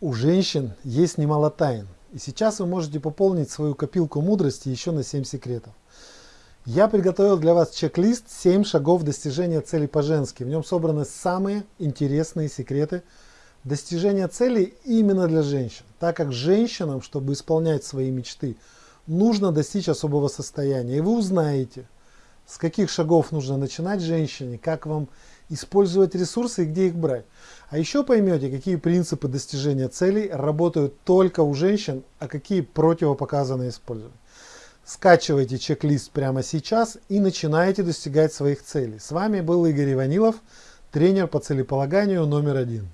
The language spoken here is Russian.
у женщин есть немало тайн. И сейчас вы можете пополнить свою копилку мудрости еще на 7 секретов. Я приготовил для вас чек-лист 7 шагов достижения цели по-женски. В нем собраны самые интересные секреты достижения целей именно для женщин. Так как женщинам, чтобы исполнять свои мечты, нужно достичь особого состояния. И вы узнаете, с каких шагов нужно начинать женщине, как вам использовать ресурсы и где их брать. А еще поймете, какие принципы достижения целей работают только у женщин, а какие противопоказаны использовать. Скачивайте чек-лист прямо сейчас и начинайте достигать своих целей. С вами был Игорь Иванилов, тренер по целеполаганию номер один.